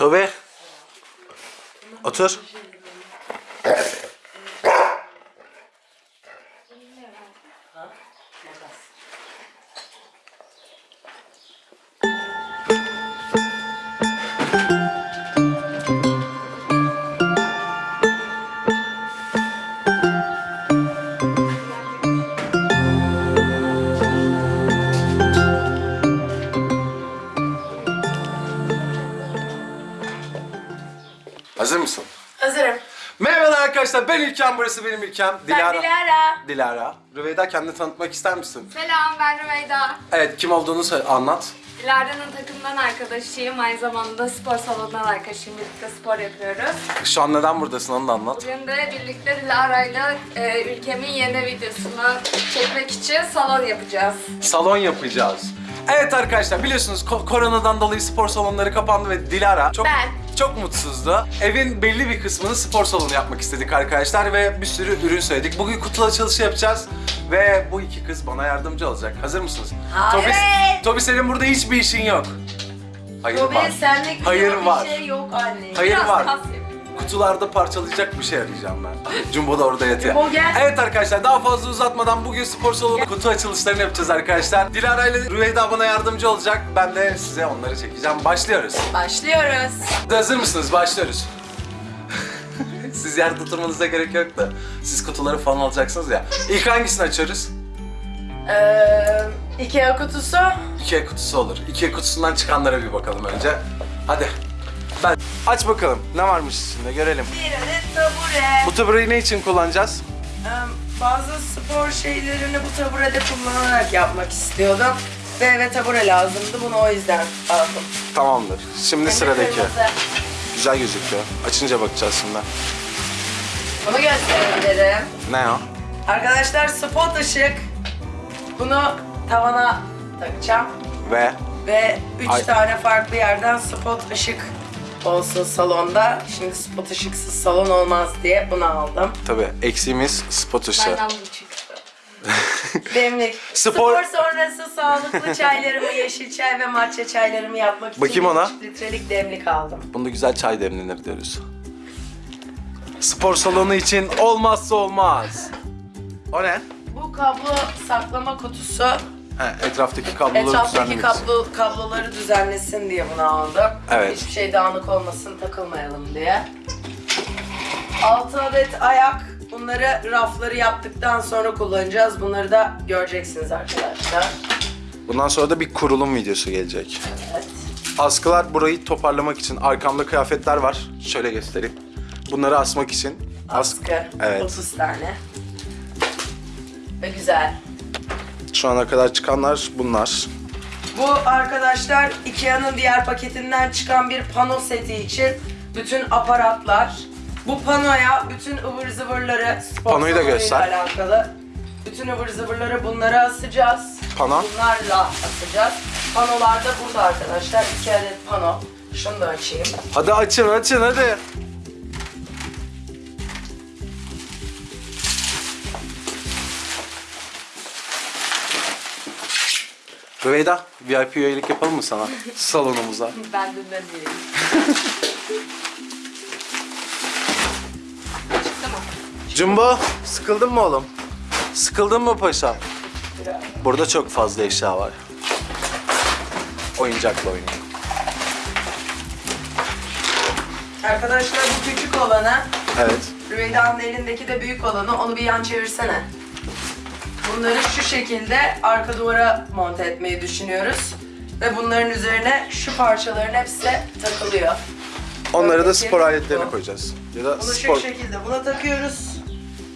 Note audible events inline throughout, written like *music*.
Tobi. Otur. İlkem burası benim İlkem. Ben Dilara. Dilara. Rüveyda kendini tanıtmak ister misin? Selam ben Rümeyda. Evet kim olduğunu söyle, anlat. Dilara'nın takımdan arkadaşıyım. Aynı zamanda spor salonundan arkadaşıyım. Birlikte spor yapıyoruz. Şu an neden buradasın onu da anlat. Bugün de birlikte Dilara'yla e, ülkemin yeni videosunu çekmek için salon yapacağız. Salon yapacağız. Evet arkadaşlar biliyorsunuz ko- koronadan dolayı spor salonları kapandı ve Dilara çok Ben. çok mutsuzdu. Evin belli bir kısmını spor salonu yapmak istedik arkadaşlar ve bir sürü ürün söyledik. Bugün kutu açılışı yapacağız ve bu iki kız bana yardımcı olacak. Hazır mısınız? Evet. Tobi, Tobi senin burada hiçbir işin yok. Hayır Tobi var. senlik Hayır bir var. şey yok anne. Hayır Biraz var. kas yapayım. Kutularda parçalayacak bir şey arayacağım ben. Jumbo da orada yatıyor. Jumbo gel. Evet arkadaşlar daha fazla uzatmadan bugün spor salonu kutu açılışlarını yapacağız arkadaşlar. Dilara ile Rüveyda bana yardımcı olacak. Ben de size onları çekeceğim. Başlıyoruz. Başlıyoruz. Hazır mısınız? Başlıyoruz. *laughs* Siz yerde oturmanıza gerek yok da. Siz kutuları falan alacaksınız ya. İlk hangisini açıyoruz? Ee, Ikea kutusu. Ikea kutusu olur. Ikea kutusundan çıkanlara bir bakalım önce. Hadi. Ben aç bakalım. Ne varmış içinde görelim. Bir adet tabure. Bu tabureyi ne için kullanacağız? Ee, bazı spor şeylerini bu taburede kullanarak yapmak istiyordum. Ve eve tabure lazımdı. Bunu o yüzden aldım. Tamamdır. Şimdi de sıradaki. kırmızı. Güzel gözüküyor. Açınca bakacağız şimdi. Bunu gösterebilirim. Ne o? Arkadaşlar spot ışık. Bunu tavana takacağım. Ve Ve üç Ay. tane farklı yerden spot ışık olsun salonda. Şimdi spot ışıksız salon olmaz diye bunu aldım. tabii eksiğimiz spot ışığı. Benden bu çıktı. Demlik. Spor- Spor... sonrası sağlıklı çaylarımı, yeşil çay ve matcha çaylarımı yapmak için Bakayım ona. 3 litrelik demlik aldım. Bunda güzel çay demlenir diyoruz. Spor salonu için olmazsa olmaz. O ne? Bu kablo saklama kutusu He, etraftaki kabloları etraftaki düzenlemek için. kablo, kabloları düzenlesin diye bunu aldım. Evet. Hiçbir şey dağınık olmasın, takılmayalım diye. 6 adet ayak. Bunları rafları yaptıktan sonra kullanacağız. Bunları da göreceksiniz arkadaşlar. Bundan sonra da bir kurulum videosu gelecek. Evet. Askılar burayı toparlamak için. Arkamda kıyafetler var. Şöyle göstereyim. Bunları asmak için. As- Askı. Evet. 30 tane. Ve güzel. Şu ana kadar çıkanlar bunlar. Bu arkadaşlar Ikea'nın diğer paketinden çıkan bir pano seti için bütün aparatlar. Bu panoya bütün ıvır zıvırları spor Panoyu da göster. alakalı. Bütün ıvır zıvırları bunlara asacağız. Pano. Bunlarla asacağız. Panolar da burada arkadaşlar. İki adet pano. Şunu da açayım. Hadi açın açın hadi. Rüveyda, VIP üyelik yapalım mı sana *laughs* salonumuza? Ben dünden diyeyim. Çıktı mı? Jumbo, sıkıldın mı oğlum? Sıkıldın mı paşam? Burada çok fazla eşya var. Oyuncakla oynayın. Arkadaşlar bu küçük olanı. Evet. Rüveyda'nın elindeki de büyük olanı. Onu bir yan çevirsene. Bunları şu şekilde arka duvara monte etmeyi düşünüyoruz. Ve bunların üzerine şu parçaların hepsi takılıyor. Onları da spor aletlerine bu. koyacağız. Ya da Bunu spor... şu şekilde buna takıyoruz.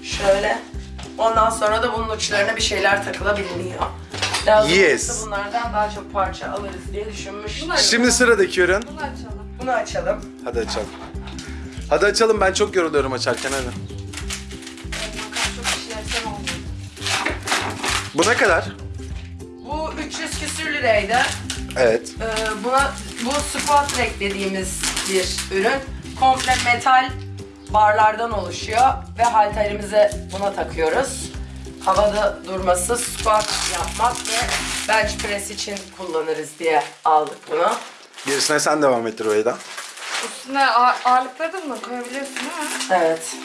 Şöyle. Ondan sonra da bunun uçlarına bir şeyler takılabiliyor. Lazım Yes. olursa bunlardan daha çok parça alırız diye düşünmüştüm. Şimdi sıradaki ürün. Bunu açalım. Bunu açalım. Hadi açalım. Hadi açalım ben çok yoruluyorum açarken hadi. Bu ne kadar? Bu 300 küsür liraydı. Evet. Ee, buna bu squat rack dediğimiz bir ürün. Komple metal barlardan oluşuyor ve halterimize buna takıyoruz. Havada durması, squat yapmak ve bench press için kullanırız diye aldık bunu. Gerisine sen devam ettir Rüveyda. Üstüne ağ- ağırlıkları da mı koyabiliyorsun değil mi? Evet.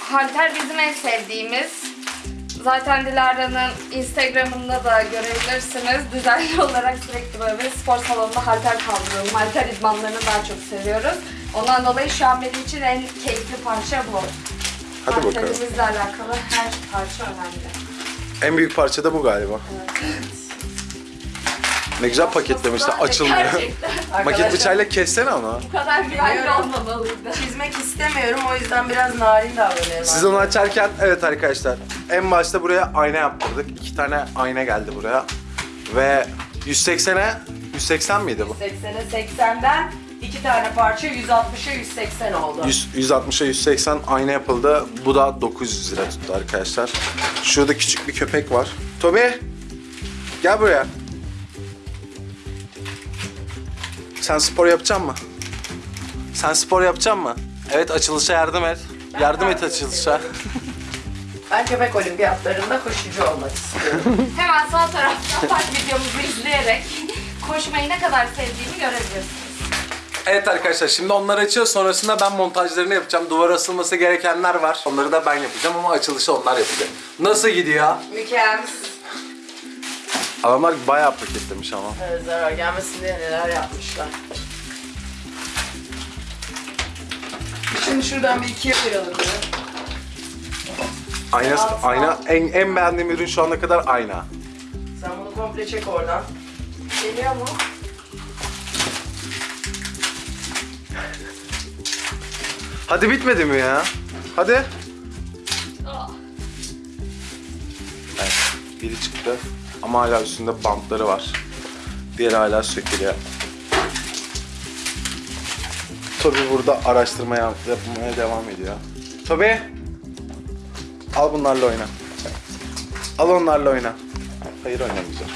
Halter bizim en sevdiğimiz. Zaten Dilara'nın Instagram'ında da görebilirsiniz. Düzenli *laughs* olarak sürekli böyle spor salonunda halter kaldırıyorum. Halter idmanlarını daha çok seviyoruz. Ondan dolayı şu an benim için en keyifli parça bu. Hadi bakalım. Halterimizle alakalı her parça önemli. En büyük parça da bu galiba. Ne güzel paketlemişler. Açılmıyor. Maket bıçağıyla kessene onu. bu kadar güvenli olmamalıydı. Çizmek istemiyorum o yüzden biraz narin davranıyorum. Siz onu açarken evet arkadaşlar en başta buraya ayna yaptırdık. İki tane ayna geldi buraya. Ve 180'e 180 miydi bu? 80'e 80'den iki tane parça 160'a 180 oldu. 100, 160'a 180 ayna yapıldı. Bu da 900 lira tuttu arkadaşlar. Şurada küçük bir köpek var. Toby gel buraya. Sen spor yapacak mı? Sen spor yapacak mı? Evet açılışa yardım et. Ben yardım et açılışa. *laughs* Ben köpek olimpiyatlarında koşucu olmak istiyorum. *laughs* Hemen sol tarafta park videomuzu izleyerek koşmayı ne kadar sevdiğimi görebilirsiniz. Evet arkadaşlar şimdi onları açıyoruz. Sonrasında ben montajlarını yapacağım. Duvara asılması gerekenler var. Onları da ben yapacağım ama açılışı onlar yapacak. Nasıl gidiyor? Mükemmel. Adamlar bayağı paketlemiş ama. Evet, zarar gelmesin diye neler yapmışlar. Şimdi şuradan bir ikiye ayıralım. Ayna, Altı ayna en, en beğendiğim ürün şu ana kadar ayna. Sen bunu komple çek oradan. Geliyor mu? Hadi bitmedi mi ya? Hadi. Aa, Evet, biri çıktı ama hala üstünde bantları var. Diğeri hala sökülüyor. Toby burada araştırma yap- yapmaya devam ediyor. Toby! Al bunlarla oyna. Al onlarla oyna. Hayır oynamayacağım.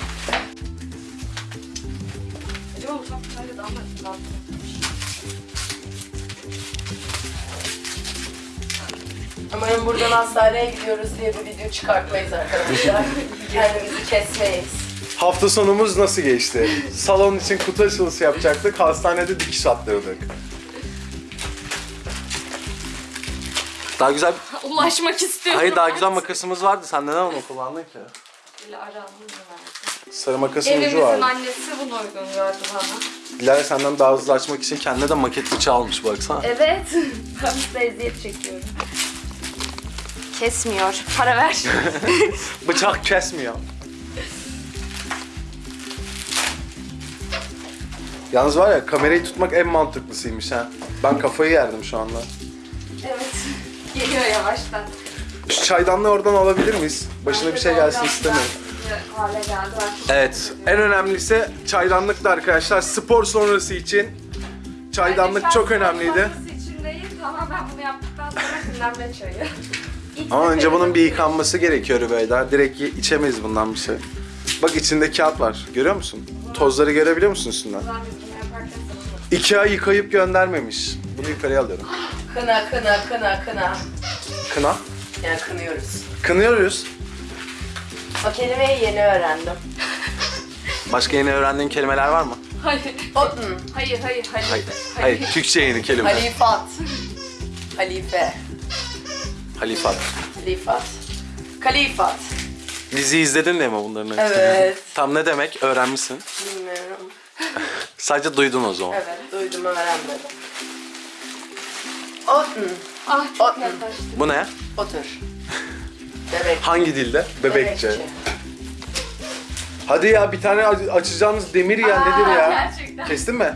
Umarım buradan hastaneye gidiyoruz diye bir video çıkartmayız arkadaşlar. Kendimizi kesmeyiz. Hafta sonumuz nasıl geçti? Salon için kutu açılışı yapacaktık. Hastanede dikiş attırdık. Daha güzel... Ulaşmak istiyorum. Hayır daha güzel makasımız vardı. Sen neden onu kullandın ki? Bunu verdi. Sarı makasın Evimizin ucu vardı. annesi bunu uygun gördü bana. Dilara senden daha hızlı açmak için kendine de maket bıçağı almış baksana. Evet. *laughs* ben size eziyet çekiyorum. Kesmiyor. Para ver. *laughs* Bıçak kesmiyor. Yalnız var ya kamerayı tutmak en mantıklısıymış ha. Ben kafayı yerdim şu anda. evet. Geliyor yavaştan. Şu çaydanlığı oradan alabilir miyiz? Başına bir şey gelsin istemiyorum. Hale geldi. Evet, en önemlisi çaydanlık da arkadaşlar. Spor sonrası için çaydanlık çok önemliydi. sonrası için değil, tamamen bunu yaptıktan sonra dinlenme çayı. *laughs* Ama önce bunun bir yıkanması gerekiyor Rübeyda. Direkt içemeyiz bundan bir şey. Bak içinde kağıt var. Görüyor musun? Tozları görebiliyor musun üstünden? İki ay yıkayıp göndermemiş. Bunu yukarıya alıyorum. Kına kına kına kına. Kına. Yani kınıyoruz. Kınıyoruz. O kelimeyi yeni öğrendim. Başka yeni öğrendiğin kelimeler var mı? Hayır. Otun. Hayır, hayır, hayır. Hayır. Hayır. Türkçe yeni kelime. Halifat. Halife. Halifat. Halifat. Kalifat. Dizi izledin de mi bunların hepsini? Evet. Tam ne demek? Öğrenmişsin. Bilmiyorum. *laughs* Sadece duydun o zaman. Evet, duydum öğrenmedim. Otun. Ah çok yaklaştı. Bu ne? Otur. Bebek. Hangi dilde? Bebekçe. Hadi ya bir tane aç- açacağınız demir ya nedir Aa, ya? Gerçekten. Kestin mi?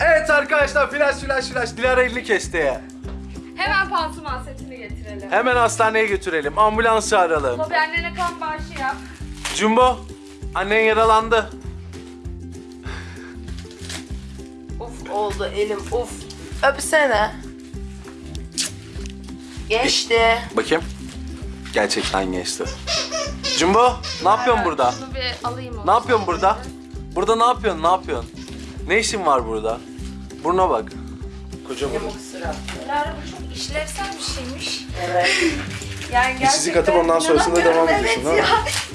Evet arkadaşlar flash flash flash Dilara elini kesti. Hemen pansuman setini getirelim. Hemen hastaneye götürelim. Ambulans çağıralım. Tabii annene kan bağışı yap. Jumbo annen yaralandı. Uf oldu elim uf. Öpsene. Geçti. Bakayım. Gerçekten geçti. Jumbo ne yapıyorsun burada? Şunu bir alayım o Ne yapıyorsun burada? Burada ne yapıyorsun? Ne yapıyorsun? Ne işin var burada? Buruna bak. Koca burun. Dilara bu çok işlevsel bir şeymiş. Evet. *laughs* Yani Bir çizik atıp ondan sonrasında devam İnanamıyorum, ediyorsun evet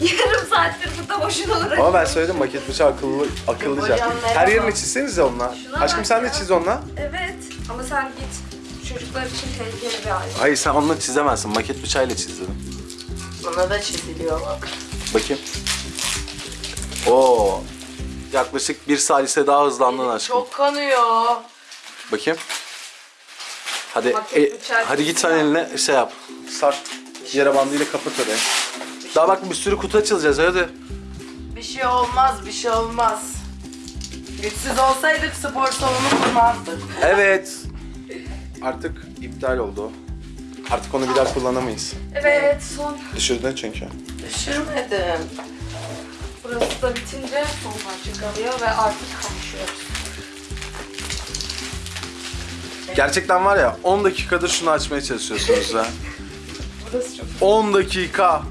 değil mi? ya. *laughs* Yarım saattir burada boşuna uğraşıyorum. Ama ben söyledim maket bıçağı akıllı, akıllıca. Hocam. Her yerini çizsenize onunla. Şuna Aşkım sen de ya. çiz onunla. Evet. Ama sen git. Çocuklar için tehlikeli bir alet. Hayır sen onunla çizemezsin. Maket bıçağıyla çiz dedim. Buna da çiziliyor bak. Bakayım. Oo. Yaklaşık bir salise daha hızlandın aşkım. Çok kanıyor. Bakayım. Hadi e, hadi git sen eline şey yap. Sar. Yara bandıyla kapat orayı. Daha bak bir sürü kutu açılacağız hadi. Bir şey olmaz, bir şey olmaz. Güçsüz olsaydık spor salonu kurmazdık. Evet. Artık iptal oldu. Artık onu bir daha kullanamayız. Evet son. Düşürdün çünkü. Düşürmedim. Burası da bitince son parça kalıyor ve artık kavuşuyoruz. Gerçekten var ya 10 dakikadır şunu açmaya çalışıyorsunuz ha. Burası çok 10 dakika.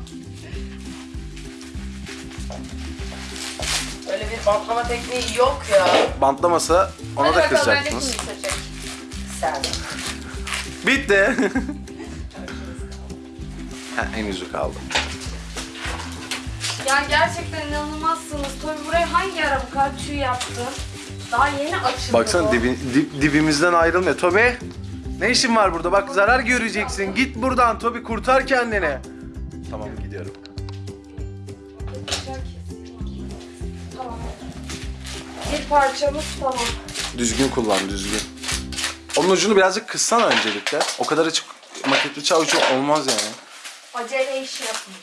Öyle bir bantlama tekniği yok ya. Bantlamasa ona Hadi da bakalım, kızacaktınız. kim seçecek? Sen. Bitti. *laughs* ha, en yüzü kaldı. Yani gerçekten inanılmazsınız. Tobi buraya hangi ara bu kadar tüy yaptın? Daha yeni açıldı Baksana dibi, dip- dibimizden ayrılmıyor. Tobi ne işin var burada? Bak zarar göreceksin. Git buradan Tobi kurtar kendini. Tamam gidiyorum. Tamam. Bir parçamız tamam. Düzgün kullan düzgün. Onun ucunu birazcık kıssana öncelikle. O kadar açık maket bıçağı ucu olmaz yani. Acele iş yapma.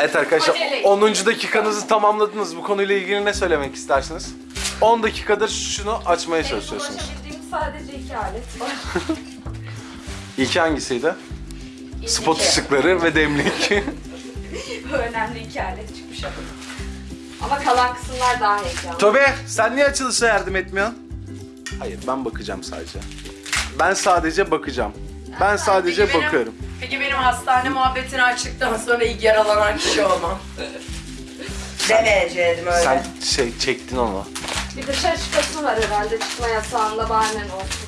Evet arkadaşlar Acele. 10. dakikanızı tamamladınız. Bu konuyla ilgili ne söylemek istersiniz? 10 dakikadır şunu açmaya Benim çalışıyorsunuz. ulaşabildiğim sadece iki alet var. *laughs* İlki hangisiydi? Spot İki. ışıkları ve demlik. *laughs* *laughs* Önemli iki alet çıkmış ama. Ama kalan kısımlar daha heyecanlı. Tobi sen niye açılışa yardım etmiyorsun? Hayır ben bakacağım sadece. Ben sadece bakacağım. Ben sadece bakıyorum. Peki benim hastane muhabbetini açtıktan sonra ilk yaralanan kişi olmam. Demeyecektim öyle. Sen şey çektin onu. Bir dışarı çıkasın var herhalde çıkma yasağında bahanen olsun.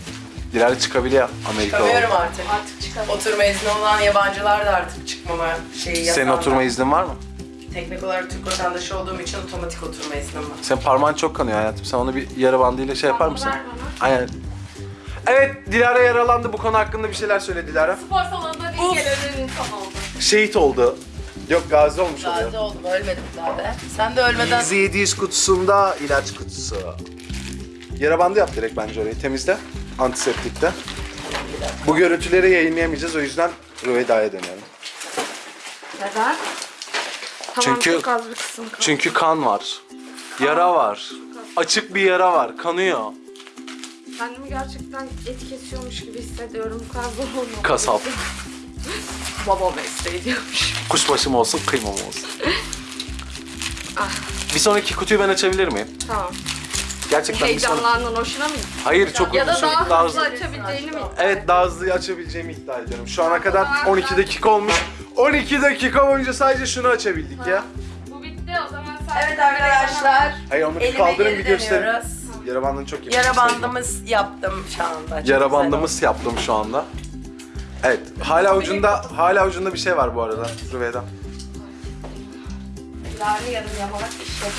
Dilara çıkabiliyor Amerika Çıkamıyorum olarak. artık. Artık çıkalım. Oturma izni olan yabancılar da artık çıkmama şeyi Senin yasağında. oturma iznin var mı? Teknik olarak Türk vatandaşı olduğum için otomatik oturma iznim var. Senin parmağın çok kanıyor hayatım. Sen onu bir yara bandıyla şey yapar mısın? ver bana. Aynen. Evet Dilara yaralandı. Bu konu hakkında bir şeyler söyle Dilara. Spor salonunda bir gelen insan oldu. Şehit oldu. Yok gazi olmuş oluyor. Gazi oldum, ölmedim daha be. Sen de ölmeden... Easy 700 kutusunda ilaç kutusu. Yara bandı yap direkt bence orayı temizle. Antiseptikte. Bu görüntüleri yayınlayamayacağız o yüzden Rüveyda'ya dönüyorum. Neden? Tamam Çünkü- çok az bir kısım kaldı. Çünkü kan var. Yara var. Açık bir yara var. Kanıyor. Kendimi gerçekten et kesiyormuş gibi hissediyorum. Bu kadar zor olmadı. Kasap. *laughs* Baba mesleği diyormuş. Kuşbaşı mı olsun, kıyma mı olsun? Ah. Bir sonraki kutuyu ben açabilir miyim? Tamam. Gerçekten bir sonraki... Heyecanlandın hoşuna mı gitti? Hayır çok Ya da çok daha, daha hızlı açabileceğini mi? Evet daha hızlı açabileceğimi iddia ediyorum. Şu ana kadar 12 dakika olmuş. 12 dakika boyunca sadece şunu açabildik ya. Bu bitti o zaman sen... Evet arkadaşlar. Hayır onu bir Elime kaldırın geri bir gösterin. dönüyoruz. Yara bandını çok iyi. Yara bandımız yaptım şu anda. Çok Yara güzel bandımız yaptım şu anda. Evet, hala ucunda hala ucunda bir şey var bu arada Rüveyda. Yarı yarım yamalak işledim.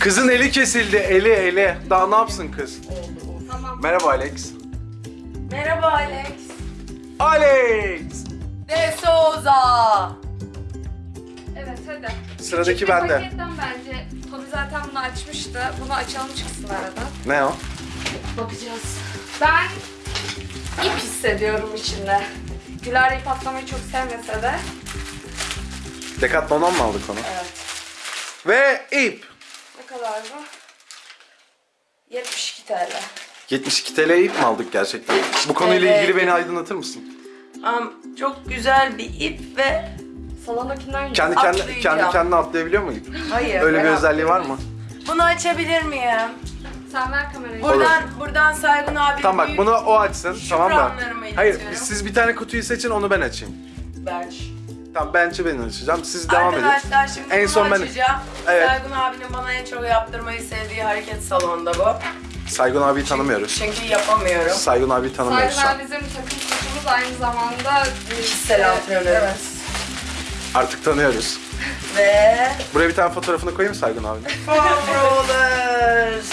Kızın eli kesildi, eli eli. Daha ne yapsın kız? Tamam. Merhaba Alex. Merhaba Alex. Alex! De Souza. Evet hadi. Sıradaki Küçük bir bende. paketten bence. Tobi zaten bunu açmıştı. Bunu açalım çıksın arada. Ne o? Bakacağız. Ben ip hissediyorum içinde. Güler ip atlamayı çok sevmese de. Decathlon'dan mı aldık onu? Evet. Ve ip. Ne kadar bu? 72 TL. 72 TL ip mi aldık gerçekten? Bu konuyla ilgili beni aydınlatır mısın? Am, çok güzel bir ip ve Salondakinden Kendi kendi kendi kendine atlayabiliyor mu ip? hayır. Öyle bir ben özelliği var mı? Bunu açabilir miyim? Sen ver kamerayı. Buradan buradan Saygun abi Tamam bak büyük bunu o açsın tamam mı? Şükranlarımı Hayır iletiyorum. siz bir tane kutuyu seçin onu ben açayım. bench. Tamam bench'i ben açacağım. Siz devam edin. Arkadaşlar şimdi En son ben- açacağım. Evet. Saygun abinin bana en çok yaptırmayı sevdiği hareket salonda bu. Saygun abiyi tanımıyoruz. Çünkü yapamıyorum. Saygun abiyi tanımıyoruz şu Saygılar an. bizim takım koçumuz aynı zamanda Kişisel antrenörümüz. Evet. Artık tanıyoruz. Ve Buraya bir tane fotoğrafını koyayım mı Saygun abinin? foam rollers.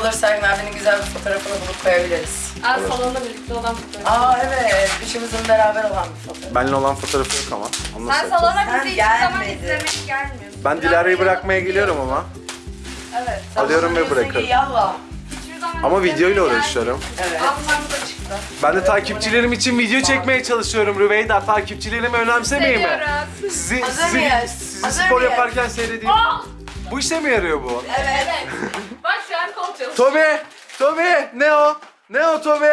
Olur Sergen abinin güzel bir fotoğrafını bulup koyabiliriz. Aa, salonda birlikte olan fotoğraf. Aa evet, üçümüzün beraber olan bir fotoğraf. Benimle olan fotoğrafı yok ama. Onu nasıl Sen yapacağız? salona Sen bizi hiçbir zaman gelmedin. izlemek gelmiyorsun. Ben Dilara'yı bırakmaya geliyorum ama. Evet. Alıyorum ve bırakırım. Yallah. Hiçbir zaman Ama izlemeye videoyla gelmiyorsun. uğraşıyorum. Evet. Ablam da çıktı. Ben de takipçilerim için video çekmeye çalışıyorum Rüveyda. Takipçilerimi önemsemeyin mi? Seviyoruz. Sizi, Hazır sizi, mıyız? sizi Hazır spor mıyız? yaparken seyredeyim. Bu işe mi yarıyor bu? Evet. Evet. Bak şu an kol çalışıyor. Tobi! Tobi! Ne o? Ne o Tobi?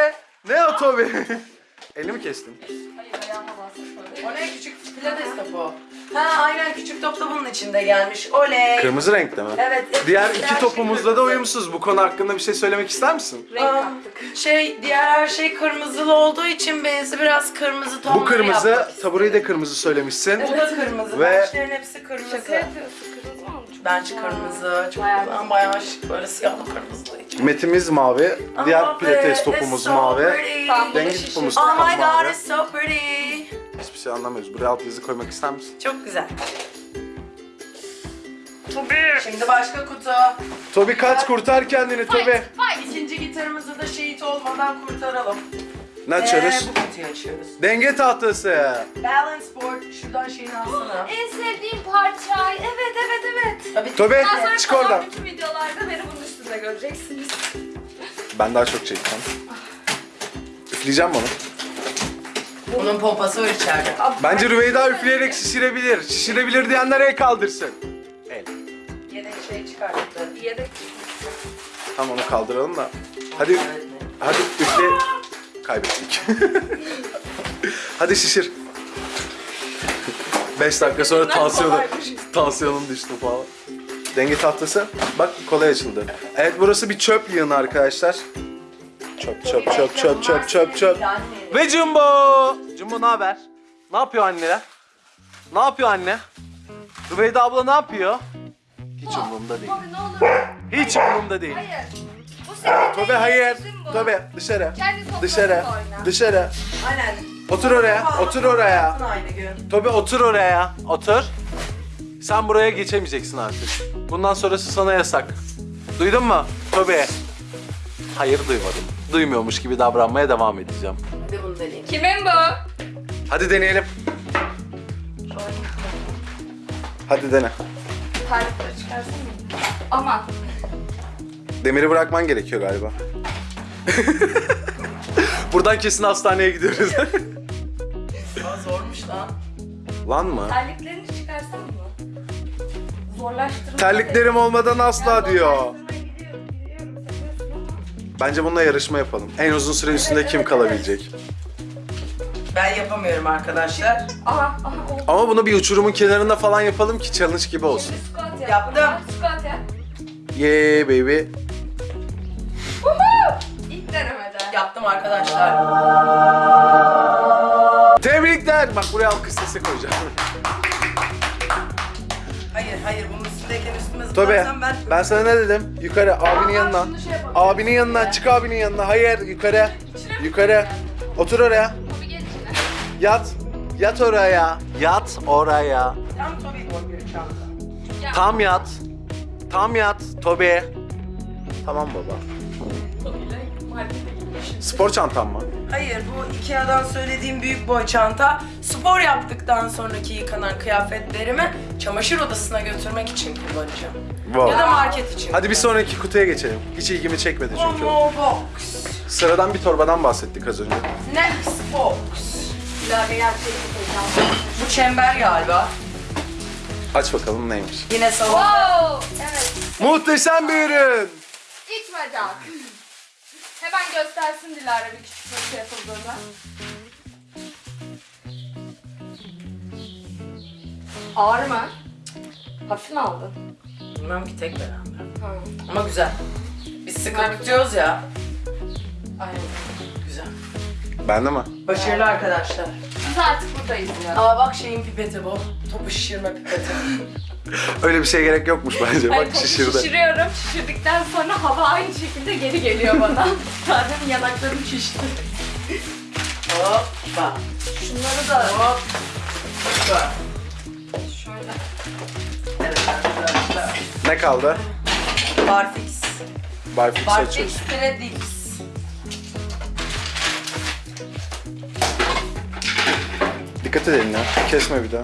Ne o Tobi? *laughs* Elimi kestim. Hayır ayağıma bastı. O ne küçük pilates topu? Ha aynen küçük top da bunun içinde gelmiş. Oley. Kırmızı renkte mi? Evet. Diğer her iki şey topumuzda da uyumsuz. Bu konu hakkında bir şey söylemek ister misin? Renk Aa, kattık. Şey diğer her şey kırmızılı olduğu için benzi biraz kırmızı tonları Bu kırmızı, yapmak tabureyi de kırmızı söylemişsin. Bu da kırmızı. Ve- Bençlerin hepsi kırmızı. Şaka yapıyorsun. Benç kırmızı. Çok Bayağı güzel. Bayağı şık. Böyle siyahlı kırmızılı. Metimiz mavi, diğer pilates topumuz so mavi. şişir. topumuz Oh my god mavi. it's so pretty. Hiçbir şey anlamıyoruz. Buraya alt yazı koymak ister misin? Çok güzel. Tabii. Şimdi başka kutu. Tobi kaç kurtar kendini Tobi. İkinci gitarımızı da şehit olmadan kurtaralım. Ne açıyoruz? Ee, bu kutuyu açıyoruz. Denge tahtası. Balance board. Şuradan şeyini alsana. En sevdiğim parça. Evet evet evet. Tabii Tobi Daha sonra çık oradan. salondaki videolarda beni bunun üstünde göreceksiniz. Ben daha çok çekeceğim. Üfleyeceğim bunu. Bunun pompası var içeride. Bence Rüveyda üfleyerek şişirebilir. Şişirebilir diyenler el kaldırsın. El. Yedek şey çıkarttı. Yedek. Tamam onu kaldıralım da. Hadi hadi üfle. Kaybettik. *laughs* hadi şişir. 5 dakika sonra tansiyonu, tansiyonum düştü falan. Denge tahtası. Bak kolay açıldı. Evet burası bir çöp yığını arkadaşlar. Çöp çöp çöp çöp çöp çöp çöp. Ve Jumbo. Jumbo ne haber? Ne yapıyor anneler? Ne yapıyor anne? Rüveyda abla ne yapıyor? Hiç umurumda değil. Hiç umurumda değil. Hayır. Bu Tobe hayır. Tobe dışarı. Kendi Dışarı. oyna. Dışarı. Aynen. Otur oraya. Otur oraya. Aynı gün. Tobe otur oraya. Otur. Sen buraya geçemeyeceksin artık. Bundan sonrası sana yasak. Duydun mu? Tobe. Hayır duymadım. Duymuyormuş gibi davranmaya devam edeceğim. Hadi bunu deneyeyim. Kimin bu? Hadi deneyelim. Hadi dene. Tarifleri çıkarsın mı? Aman. Demiri bırakman gerekiyor galiba. *laughs* Buradan kesin hastaneye gidiyoruz. Aa, zormuş lan. Lan mı? Terliklerini çıkarsan mı? Zorlaştırma. Terliklerim olmadan asla diyor. Zorlaştırmaya gidiyorum, gidiyorum. Seviyorsun ama. Bence bununla yarışma yapalım. En uzun süre üstünde kim kalabilecek? Ben yapamıyorum arkadaşlar. Aha, aha oldu. Ama bunu bir uçurumun kenarında falan yapalım ki challenge gibi olsun. Şimdi squat yap. Yaptım. Squat yap. Yeah baby. Yaptım arkadaşlar. Tebrikler. Bak buraya alkış sesi koyacağım. Hayır hayır bunun üstündeyken üstüme Tobe zıplarsam ben... ben sana ne dedim? Yukarı abinin yanına. şunu şey yapalım. Abinin yanına çık abinin yanına. Hayır yukarı. Yukarı. Otur oraya. Tobi. Yat. Yat oraya. Yat oraya. Tam. Ya, Tam yat. Tam yat. Tobe. Tamam baba. Spor çantam mı? Hayır bu Ikea'dan söylediğim büyük boy çanta spor yaptıktan sonraki yıkanan kıyafetlerimi çamaşır odasına götürmek için kullanacağım. Wow. Ya da market için. Hadi bir sonraki kutuya geçelim. Hiç ilgimi çekmedi çünkü o. more box. Sıradan bir torbadan bahsettik az önce. Next box. Bu çember galiba. Aç bakalım neymiş. Yine salon. Wow! Evet. Muhteşem bir ürün. İç bacak. Hemen göstersin Dilara bir küçük nasıl yapıldığını. Ağır mı? Hafif mi aldın? Bilmem ki tek beraber. Ha. Ama güzel. Biz sıkı tutuyoruz ya. Aynen. Güzel. Bende mi? Başarılı arkadaşlar. Biz artık buradayız ya. Aa bak şeyin pipeti bu. Topu şişirme pipeti. *laughs* *laughs* Öyle bir şeye gerek yokmuş bence. Hayır, Bak şişirdi. Şişiriyorum. Şişirdikten sonra hava aynı şekilde geri geliyor bana. *laughs* Zaten yanaklarım şişti. Hoppa. Şunları da Hoppa. şöyle. Evet arkadaşlar. Ne kaldı? Barfix. Barfix Barfix açıyoruz. Predix. Dikkat edin ya. Kesme bir daha.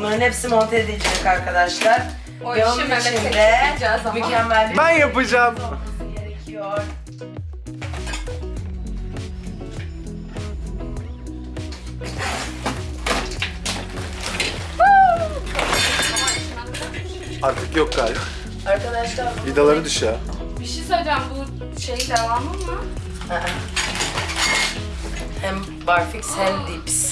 Bunların hepsi monte edilecek arkadaşlar. O Ve onun yükleyeceğiz ama. Mükemmel bir Ben yapacağım. olması gerekiyor. Artık yok galiba. Arkadaşlar bu- Vidaları düş ya. Bir şey söyleyeceğim bu şey devamı mı? Hem barfix hem dips.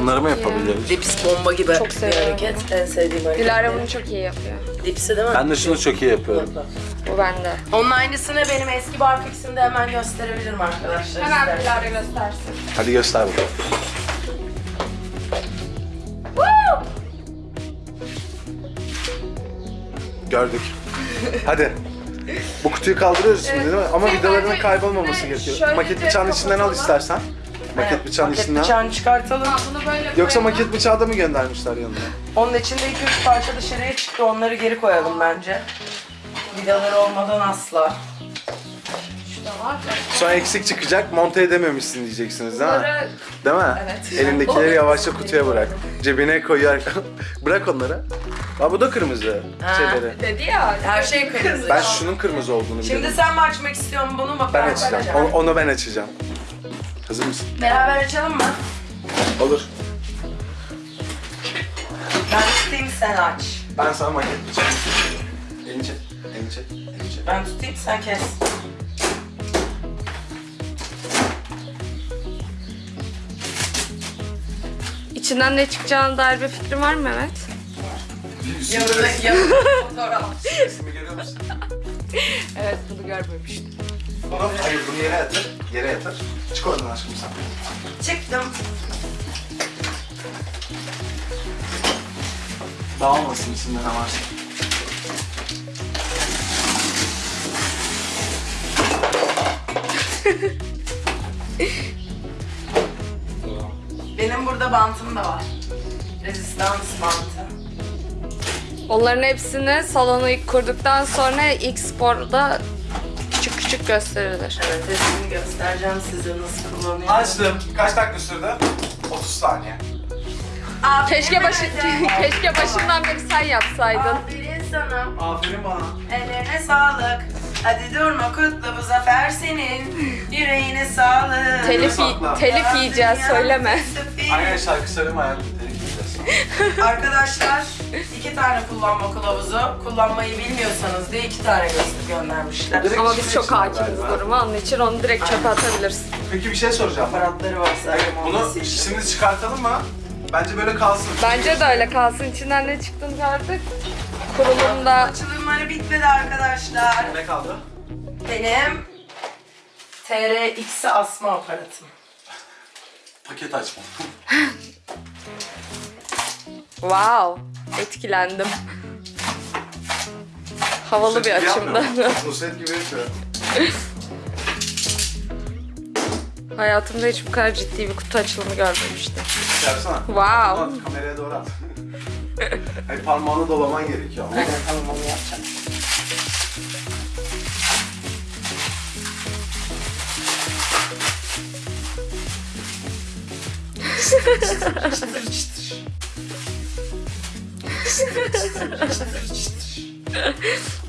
Bunları mı yapabiliriz? Dips bomba gibi Çok bir seviyorum. hareket. En sevdiğim hareket. Dilara bunu çok iyi yapıyor. Dipsi değil mi? Ben de şunu çok iyi yapıyorum. Bu bende. Onun aynısını benim eski barfix'imde hemen gösterebilirim arkadaşlar. Hemen isterseniz. Dilara göstersin. Hadi göster bakalım. Gördük. Hadi. Bu kutuyu kaldırıyoruz şimdi değil mi? Ama Şey vidalarının bence kaybolmaması üstüne gerekiyor. şöyle Maket bir bıçağının içinden al kapatalım. istersen. Maket Evet, bıçağının maket içinden. bıçağını çıkartalım. Ha, bunu böyle Yoksa koyalım. maket bıçağı da mı göndermişler yanına? Onun içinde iki üç parça dışarıya çıktı. Onları geri koyalım bence. Vidaları olmadan asla. Şu da var. Sonra eksik çıkacak, monte edememişsin diyeceksiniz değil mi? Bunları Değil mi? Evet. Elindekileri yavaşça kutuya bırak. Cebine koyar. *laughs* bırak onları. Aa bu da kırmızı Ha. şeyleri. dedi ya. Her şey kırmızı. Ben şunun kırmızı olduğunu Şimdi biliyorum. sen mi açmak istiyorsun bunu mu? Ben açacağım. Onu, onu ben açacağım. Hazır mısın? Beraber açalım mı? Olur. Ben tutayım sen aç. Ben sana maket bıçağı Elini çek. Elini çek. Elini çek. Ben tutayım sen kes. İçinden ne çıkacağına dair bir fikrin var mı Mehmet? Yanında yanında fotoğraf. İsmi görüyor musun? *laughs* Evet bunu görmemiştim. Bunu, hayır bunu yere yatır. Yere yatır. Çık oradan aşkım sen. Çıktım. Dağılmasın içinde ne varsa. Benim burada bantım da var. Rezistans bantı. Onların hepsini salonu ilk kurduktan sonra ilk sporda küçük gösterilir. Evet resmini göstereceğim size nasıl kullanıyorum. Açtım. Kaç dakika sürdü? 30 saniye. Aferin Keşke başı *laughs* keşke başından beri sen yapsaydın. Aferin sana. Aferin bana. Ellerine sağlık. Hadi durma kutla bu zafer senin. Yüreğine sağlık. Telif Sakla. telif yiyeceğiz söyleme. Aynen şarkı söyleme hayatım. Telif yiyeceğiz. Arkadaşlar *laughs* iki tane kullanma kılavuzu. Kullanmayı bilmiyorsanız diye iki tane göndermişler. Direkt Ama biz çok hakimiz duruma. Onun için onu direkt çöpe atabilirsin. Peki bir şey soracağım. Aparatları var zaten. Bunu şimdi çıkartalım mı? Bence böyle kalsın. Bence de öyle kalsın. İçinden ne çıktığını gördük. Kurulumda Açılımları bitmedi arkadaşlar. Ne kaldı? Benim TRX'i asma aparatım. Paket açma. wow etkilendim. Havalı bir açımdı. Nusret *laughs* gibi yapıyor. Hayatımda hiç bu kadar ciddi bir kutu açılımı görmemiştim. Yapsana. Wow. Kameraya doğru at. Hayır parmağını dolaman gerekiyor. ama. Tamam onu yapacağım. *laughs*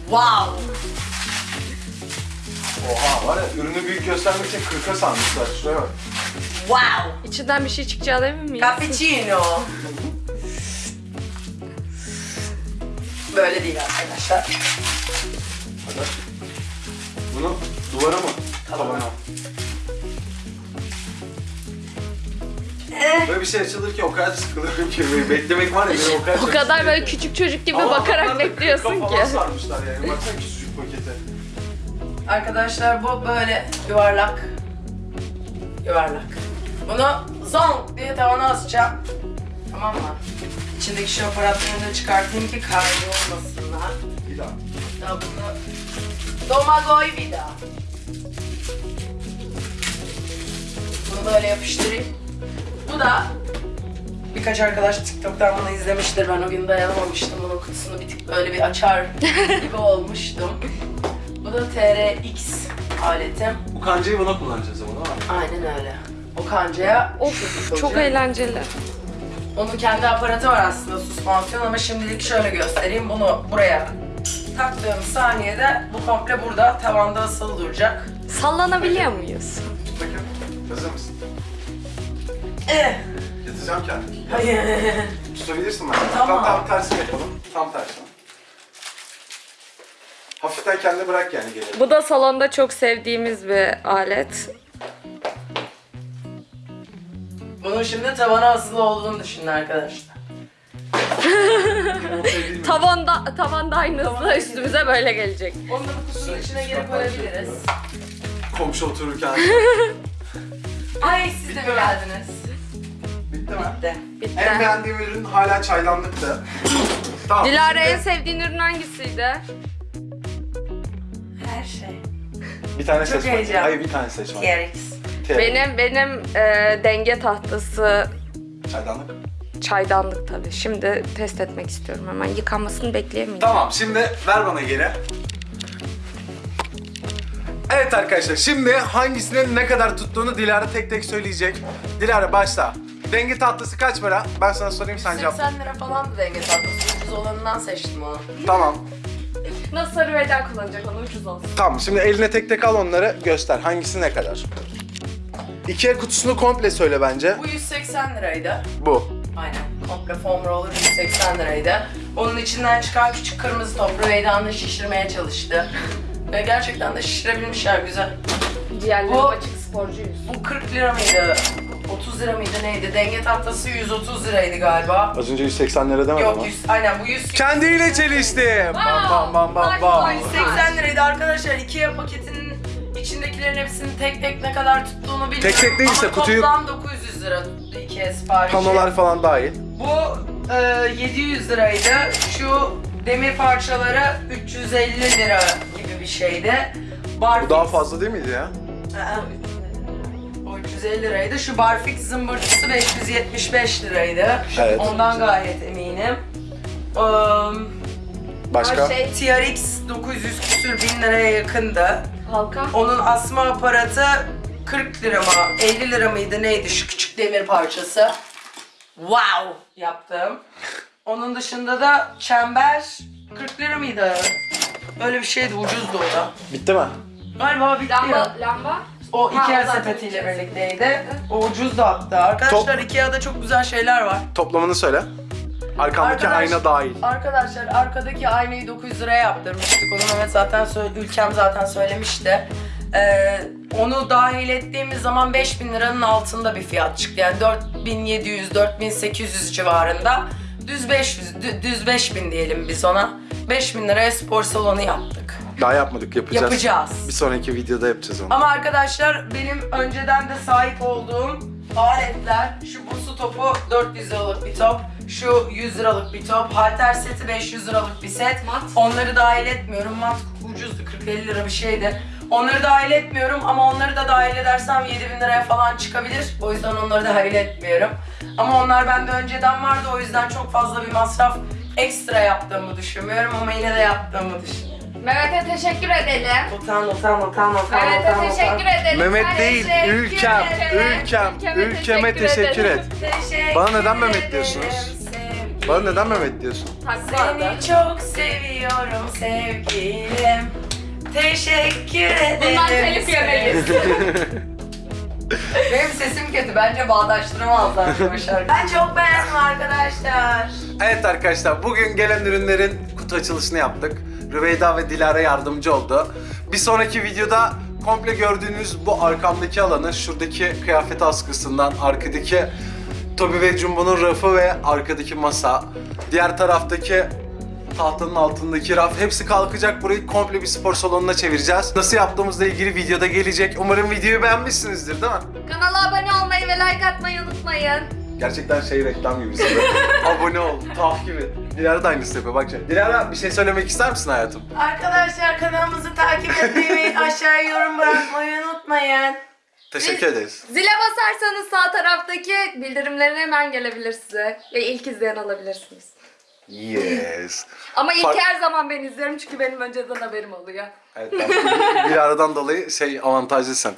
wow. Oha var ya ürünü büyük göstermek için 40'a sanmışlar. Şuraya bak. Wow. İçinden bir şey çıkacağına emin miyiz? Cappuccino. Böyle değil arkadaşlar. Hadi. Bunu duvara mı? Tabana. Tabana. Böyle bir şey açılır ki o kadar sıkılıyorum ki. Böyle Beklemek var ya beni o kadar *laughs* O çok kadar böyle ki. küçük çocuk gibi Ama bakarak adamlar da bekliyorsun 40'a ki. falan sarmışlar yani. Baksana küçücük pakete. Arkadaşlar bu böyle yuvarlak. Yuvarlak. Bunu zong diye tavana asacağım. Tamam mı? İçindeki şu aparatlarını da çıkartayım ki kaybolmasınlar. Bir daha. Hatta bunu Domagoy bir daha. Bunu böyle yapıştırayım. Bu da birkaç arkadaş TikTok'tan bunu izlemiştir. Ben o gün dayanamamıştım. Bunun kutusunu bir tık böyle bir açar *laughs* gibi olmuştum. Bu da TRX aletim. Bu kancayı buna kullanacağız ama değil mi? Aynen öyle. O kancaya Of çok eğlenceli. Onun kendi aparatı var aslında süspansiyon ama şimdilik şöyle göstereyim. Bunu buraya taktığım saniyede bu komple burada tavanda asılı duracak. Sallanabiliyor muyuz? Bakın. Hazır mısın? Eh, Yatacağım kendimi. hayır. Tutabilirsin ben. Tamam. Tam, tam tersi yapalım. Tam tersi. Hafiften kendini bırak yani geri. Bu da salonda çok sevdiğimiz bir alet. Bunun şimdi tavana asılı olduğunu düşünün arkadaşlar. *laughs* Tavanda, tavanda aynı hızla üstümüze böyle gelecek. Onu da bu kutunun içine geri koyabiliriz. Komşu otururken. *laughs* Ay siz de mi geldiniz? Bitti mi? Bitti. En beğendiğim ürün hala çaydanlıktı. tamam. Dilara en sevdiğin ürün hangisiydi? Her şey. Bir tane Çok seç. bak. heyecan. Hayır bir tane seç. bak. TRX. Benim benim e, denge tahtası Çaydanlık. çaydanlık tabii. Şimdi test etmek istiyorum hemen. Yıkanmasını bekleyemeyeceğim. Tamam şimdi ver bana geri. Evet arkadaşlar şimdi hangisinin ne kadar tuttuğunu Dilara tek tek söyleyecek. Dilara başla. Denge tatlısı kaç para? Ben sana sorayım sen cevap. 80 lira falan da denge tatlısı. Ucuz olanından seçtim onu. Tamam. Nasıl sarı veda kullanacak onu ucuz olsun. Tamam şimdi eline tek tek al onları göster. Hangisi ne kadar? İkiye kutusunu komple söyle bence. Bu 180 liraydı. Bu. Aynen. Komple foam roller 180 liraydı. Onun içinden çıkan küçük kırmızı top Rüveyda'nı şişirmeye çalıştı. Ve gerçekten de şişirebilmişler güzel. Ciğerleri Bu- açık sporcuyuz. Bu 40 lira mıydı? 30 lira mıydı neydi? Denge tahtası 130 liraydı galiba. Az önce 180 lira demedim Yok 100, aynen bu 100. Kendiyle çelişti. Bam bam bam bam bam. 180 liraydı arkadaşlar. Ikea paketinin içindekilerin hepsinin tek tek ne kadar tuttuğunu bilmiyorum. Tek tek değilse Ama kutuyu- toplam 900 lira tuttu Ikea siparişi. Panolar falan dahil. Bu e, 700 liraydı. Şu demir parçaları 350 lira gibi bir şeydi. Barfix, Bu daha fazla değil miydi ya? O 350 liraydı. Şu Barfix zımbırtısı 575 liraydı. Evet. Ondan gayet eminim. Um, Başka? Şey, TRX 900 küsür bin liraya yakındı. halka. Onun asma aparatı 40 lira mı 50 lira mıydı neydi şu küçük demir parçası. Wow yaptım. Onun dışında da çember 40 lira mıydı? Öyle bir şeydi ucuzdu o da. Bitti mi? Galiba bitti Lamba, ya. lamba. O Ha, Ikea o zaten sepetiyle birlikteydi. O ucuzdu hatta. Arkadaşlar Ikea'da çok güzel şeyler var. Toplamını söyle. Arkamdaki Arkadaş- ayna dahil. Arkadaşlar arkadaki aynayı 900 liraya yaptırmıştık. Onu Mehmet zaten söyle, ülkem zaten söylemişti. Ee, onu dahil ettiğimiz zaman 5000 liranın altında bir fiyat çıktı. Yani 4700 4800 civarında. Düz 500 dü- düz 5000 diyelim biz ona. 5000 liraya spor salonu yaptık. Daha yapmadık yapacağız. Yapacağız. Bir sonraki videoda yapacağız onu. Ama arkadaşlar benim önceden de sahip olduğum aletler şu bu su topu 400 liralık bir top. Şu 100 liralık bir top. Halter seti 500 liralık bir set. Mat. Onları dahil etmiyorum. Mat ucuzdu 40-50 lira bir şeydi. Onları dahil etmiyorum ama onları da dahil edersem 7000 liraya falan çıkabilir. O yüzden onları dahil etmiyorum. Ama onlar bende önceden vardı o yüzden çok fazla bir masraf ekstra yaptığımı düşünmüyorum ama yine de yaptığımı düşünüyorum. Mehmet'e teşekkür edelim. Utan utan utan utan Mehmet'e utan teşekkür utan. edelim. Mehmet değil, Teşekkür ülkem, ülkem, ülkeme teşekkür et. Teşekkür Bana neden Mehmet diyorsunuz? sevgilim. Bana neden Mehmet diyorsun? Seni çok seviyorum sevgilim. Teşekkür ederim. Bundan telif yemeyiz. *laughs* Benim sesim kötü. Bence bağdaştıramazlar bu şarkıyı. Ben çok beğendim arkadaşlar. Evet arkadaşlar bugün gelen ürünlerin kutu açılışını yaptık. Rüveyda ve Dilara yardımcı oldu. Bir sonraki videoda komple gördüğünüz bu arkamdaki alanı, şuradaki kıyafet askısından, arkadaki Toby ve Jumbo'nun rafı ve arkadaki masa, diğer taraftaki tahtanın altındaki raf hepsi kalkacak. Burayı komple bir spor salonuna çevireceğiz. Nasıl yaptığımızla ilgili videoda gelecek. Umarım videoyu beğenmişsinizdir değil mi? Kanala abone olmayı ve like atmayı unutmayın. Gerçekten şey reklam gibi. *laughs* Abone ol, takip et. Dilara da aynısını yapıyor. Bak şimdi. Dilara bir şey söylemek ister misin hayatım? Arkadaşlar kanalımızı takip etmeyi, aşağıya yorum bırakmayı unutmayın. Teşekkür ederiz. Zile basarsanız sağ taraftaki bildirimlerin hemen gelebilir size. Ve ilk izleyen alabilirsiniz. Yes. Ama ilk Fark- her zaman ben izliyorum çünkü benim önceden haberim oluyor. Evet ben bir aradan dolayı şey avantajlısın.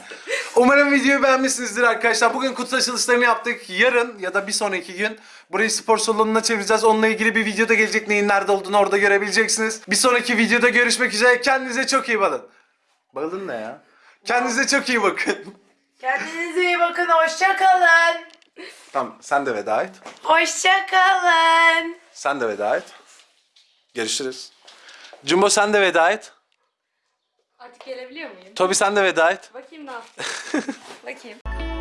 Umarım videoyu beğenmişsinizdir arkadaşlar. Bugün kutu açılışlarını yaptık. Yarın ya da bir sonraki gün burayı spor salonuna çevireceğiz. Onunla ilgili bir video da gelecek. Neyin nerede olduğunu orada görebileceksiniz. Bir sonraki videoda görüşmek üzere. Kendinize çok iyi bakın. Balın ne ya? Kendinize çok iyi bakın. Kendinize iyi bakın, hoşça kalın. Tamam sen de veda et. Hoşça kalın. Sen de veda et. Görüşürüz. Jumbo sen de veda et. Artık gelebiliyor muyum? Tobi sen de veda et. Bakayım ne yaptın. *laughs* Bakayım.